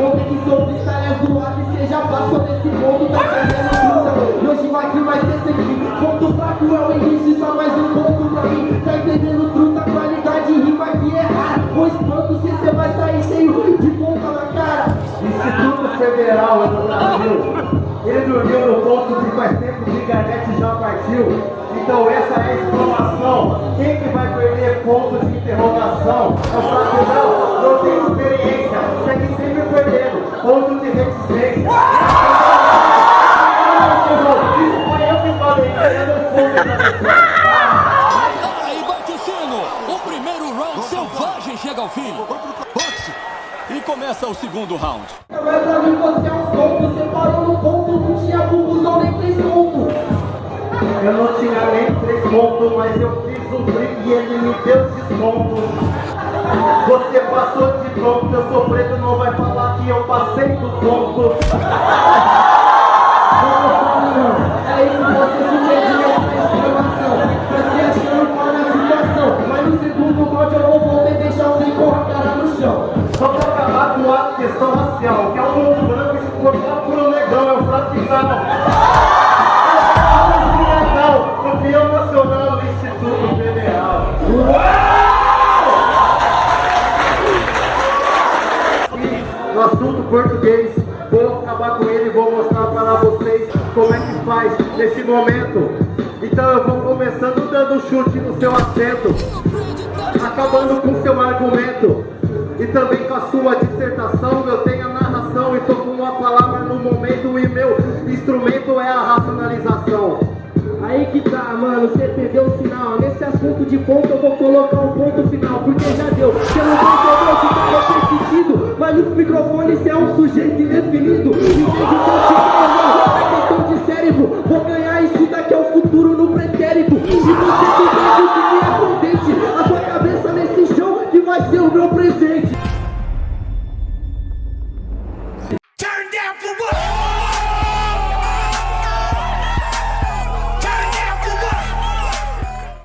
Ontem que sou freestyle zoado e seja passou nesse mundo tá fazendo luta E hoje vai que vai ser sempre. Ponto fraco é o início, só mais um ponto pra mim. Tá entendendo truta, qualidade, rima que é rara Vou espanto se cê vai sair cheio de ponta na cara. Instituto Federal do Brasil Ele dormiu no ponto que faz tempo que Garnete já partiu. Então essa é a exclamação. Quem que vai perder ponto de interrogação? É o Aí bate o sino. O primeiro round selvagem chega ao fim. Boxe. E começa o segundo round. É. Eu não tinha nem três pontos, mas eu fiz um drink e ele me deu desconto. Você passou de pronto, eu sou preto, não vai falar que eu passei do ponto. Com a questão racial, que é o mundo branco se cortar por um negão, é o fratizal. Campeão nacional do Instituto Federal. No assunto português, vou acabar com ele e vou mostrar para vocês como é que faz nesse momento. Então eu vou começando dando um chute no seu assento, acabando com seu argumento. E também com a sua interpretação, eu tenho a narração e tô com uma palavra no momento e meu instrumento é a racionalização. Aí que tá, mano, você perdeu o final. Nesse assunto de ponto eu vou colocar um ponto final, porque já deu. Você não entendeu que tá repetido, mas no microfone você é um sujeito indefinido. Entende o que eu te falo? É questão de cérebro, vou ganhar isso daqui ao futuro.